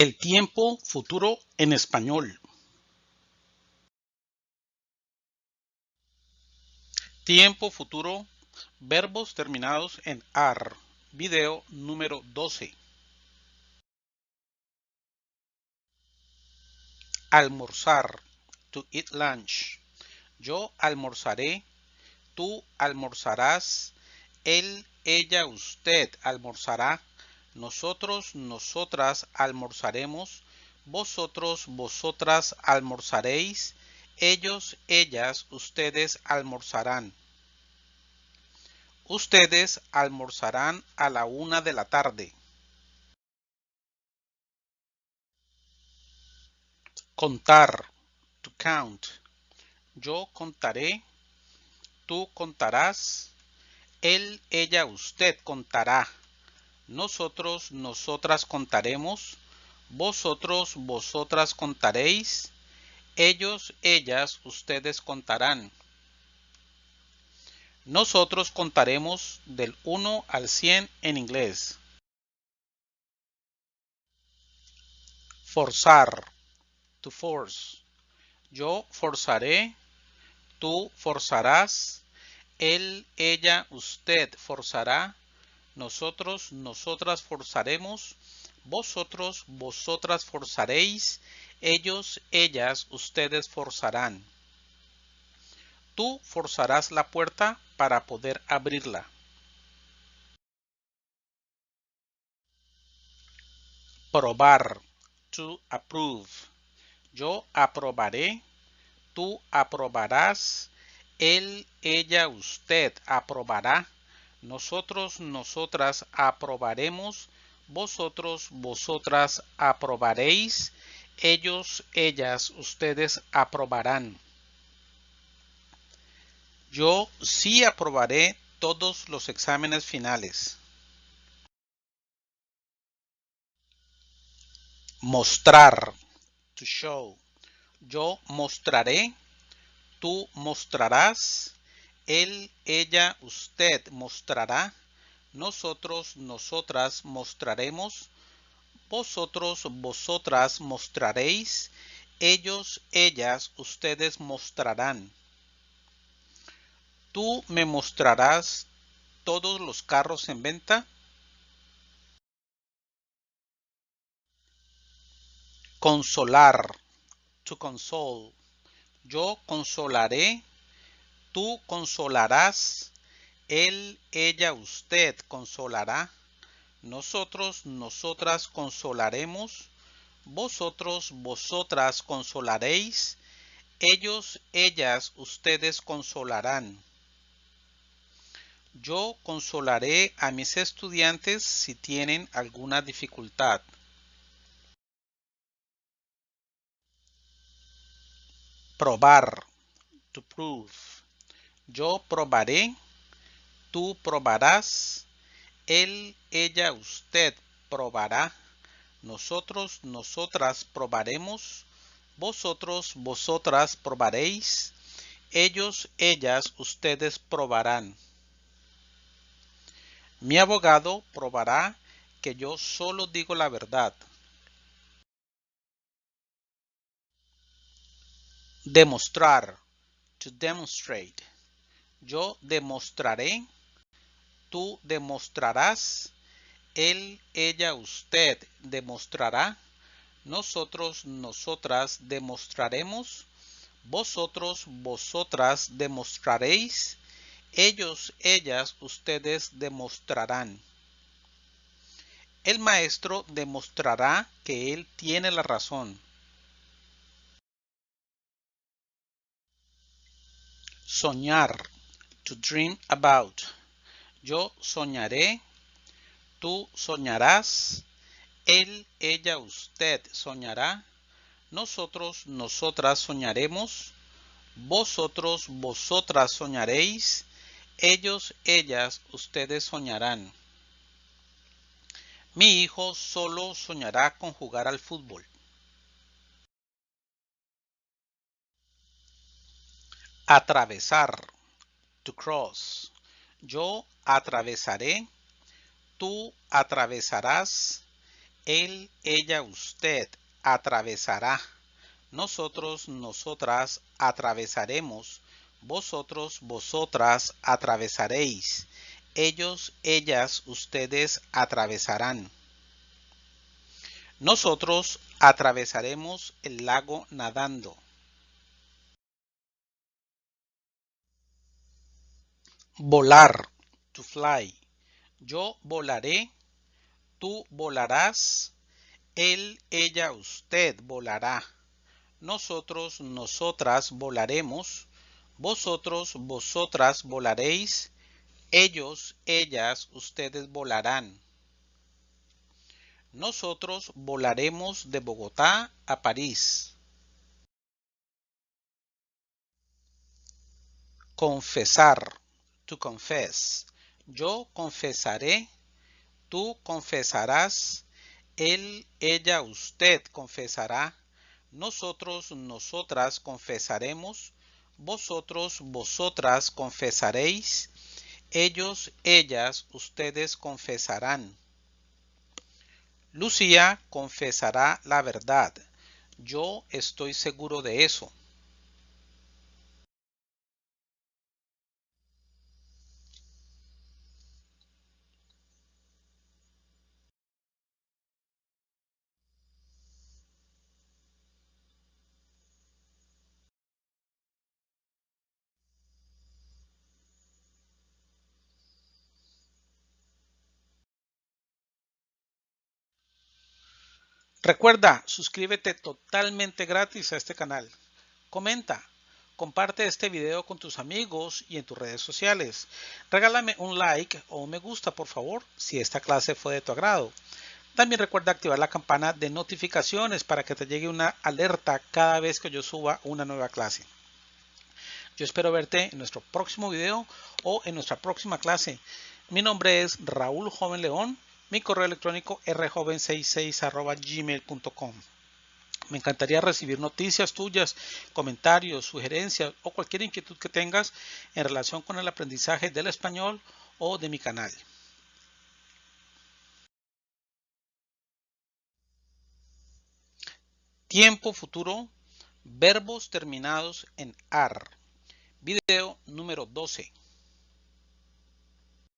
El tiempo futuro en español. Tiempo futuro, verbos terminados en AR. Video número 12. Almorzar. To eat lunch. Yo almorzaré. Tú almorzarás. Él, ella, usted almorzará nosotros, nosotras almorzaremos, vosotros, vosotras almorzaréis, ellos, ellas, ustedes almorzarán. Ustedes almorzarán a la una de la tarde. Contar, to count. Yo contaré, tú contarás, él, ella, usted contará nosotros, nosotras contaremos, vosotros, vosotras contaréis, ellos, ellas, ustedes contarán. Nosotros contaremos del 1 al 100 en inglés. Forzar. To force. Yo forzaré. Tú forzarás. Él, ella, usted forzará nosotros, nosotras forzaremos, vosotros, vosotras forzaréis, ellos, ellas, ustedes forzarán. Tú forzarás la puerta para poder abrirla. Probar. To approve. Yo aprobaré. Tú aprobarás. Él, ella, usted aprobará nosotros, nosotras aprobaremos, vosotros, vosotras aprobaréis, ellos, ellas, ustedes aprobarán. Yo sí aprobaré todos los exámenes finales. Mostrar. To show. Yo mostraré. Tú mostrarás él, ella, usted mostrará, nosotros, nosotras mostraremos, vosotros, vosotras mostraréis, ellos, ellas, ustedes mostrarán. ¿Tú me mostrarás todos los carros en venta? Consolar. To console. Yo consolaré Tú consolarás, él, ella, usted consolará, nosotros, nosotras consolaremos, vosotros, vosotras consolaréis, ellos, ellas, ustedes consolarán. Yo consolaré a mis estudiantes si tienen alguna dificultad. Probar. To prove. Yo probaré, tú probarás, él, ella, usted probará, nosotros, nosotras probaremos, vosotros, vosotras probaréis, ellos, ellas, ustedes probarán. Mi abogado probará que yo solo digo la verdad. Demostrar. To demonstrate. Yo demostraré, tú demostrarás, él, ella, usted demostrará, nosotros, nosotras demostraremos, vosotros, vosotras demostraréis, ellos, ellas, ustedes demostrarán. El maestro demostrará que él tiene la razón. Soñar to dream about. Yo soñaré, tú soñarás, él, ella, usted soñará, nosotros, nosotras soñaremos, vosotros, vosotras soñaréis, ellos, ellas, ustedes soñarán. Mi hijo solo soñará con jugar al fútbol. Atravesar to cross. Yo atravesaré, tú atravesarás, Él, ella, usted atravesará. Nosotros, nosotras atravesaremos. Vosotros, vosotras atravesaréis. Ellos, ellas, ustedes atravesarán. Nosotros atravesaremos el lago nadando. Volar, to fly. Yo volaré, tú volarás, él, ella, usted volará. Nosotros, nosotras volaremos, vosotros, vosotras volaréis, ellos, ellas, ustedes volarán. Nosotros volaremos de Bogotá a París. Confesar. To confess. Yo confesaré. Tú confesarás. Él, ella, usted confesará. Nosotros, nosotras confesaremos. Vosotros, vosotras confesaréis. Ellos, ellas, ustedes confesarán. Lucía confesará la verdad. Yo estoy seguro de eso. Recuerda, suscríbete totalmente gratis a este canal. Comenta, comparte este video con tus amigos y en tus redes sociales. Regálame un like o un me gusta, por favor, si esta clase fue de tu agrado. También recuerda activar la campana de notificaciones para que te llegue una alerta cada vez que yo suba una nueva clase. Yo espero verte en nuestro próximo video o en nuestra próxima clase. Mi nombre es Raúl Joven León mi correo electrónico rjoven66 Me encantaría recibir noticias tuyas, comentarios, sugerencias o cualquier inquietud que tengas en relación con el aprendizaje del español o de mi canal. Tiempo futuro, verbos terminados en AR. Video número 12.